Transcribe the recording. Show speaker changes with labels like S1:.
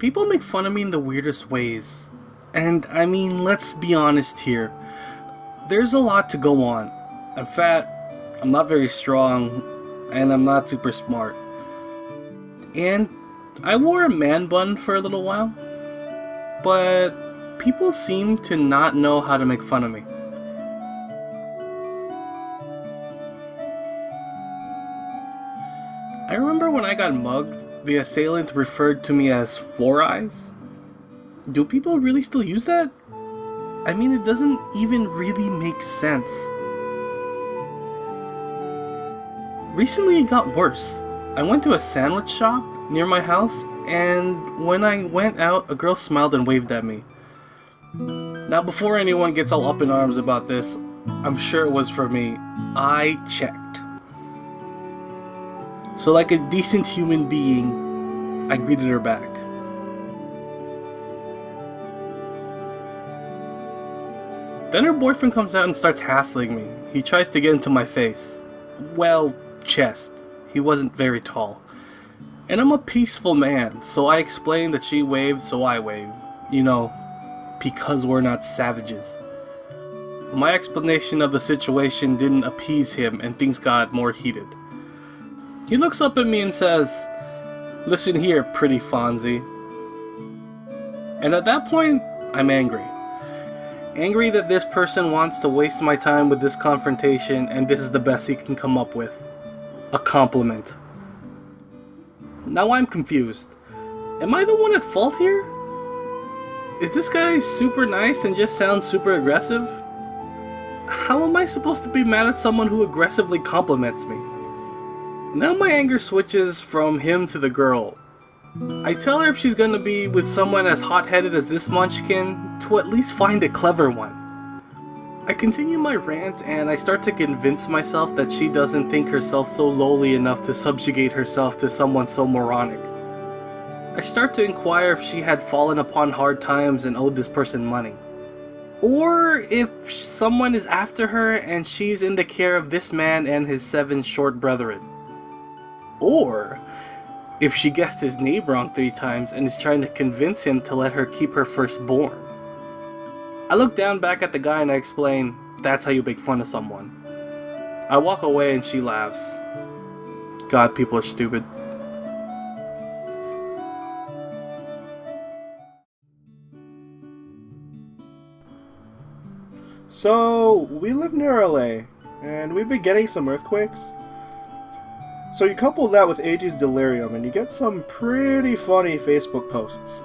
S1: People make fun of me in the weirdest ways. And I mean, let's be honest here. There's a lot to go on. I'm fat, I'm not very strong, and I'm not super smart. And I wore a man bun for a little while, but people seem to not know how to make fun of me. I remember when I got mugged, the assailant referred to me as Four Eyes. Do people really still use that? I mean, it doesn't even really make sense. Recently, it got worse. I went to a sandwich shop near my house, and when I went out, a girl smiled and waved at me. Now, before anyone gets all up in arms about this, I'm sure it was for me. I checked. So, like a decent human being, I greeted her back. Then her boyfriend comes out and starts hassling me. He tries to get into my face. Well, chest. He wasn't very tall. And I'm a peaceful man, so I explained that she waved, so I waved. You know, because we're not savages. My explanation of the situation didn't appease him, and things got more heated. He looks up at me and says, Listen here, pretty Fonzie. And at that point, I'm angry. Angry that this person wants to waste my time with this confrontation and this is the best he can come up with. A compliment. Now I'm confused. Am I the one at fault here? Is this guy super nice and just sounds super aggressive? How am I supposed to be mad at someone who aggressively compliments me? Now my anger switches from him to the girl. I tell her if she's gonna be with someone as hot-headed as this munchkin, to at least find a clever one. I continue my rant and I start to convince myself that she doesn't think herself so lowly enough to subjugate herself to someone so moronic. I start to inquire if she had fallen upon hard times and owed this person money. Or if someone is after her and she's in the care of this man and his seven short brethren. Or if she guessed his name wrong three times and is trying to convince him to let her keep her firstborn. I look down back at the guy and I explain, that's how you make fun of someone. I walk away and she laughs. God, people are stupid.
S2: So, we live near LA, and we've been getting some earthquakes. So you couple that with AG's delirium and you get some pretty funny Facebook posts.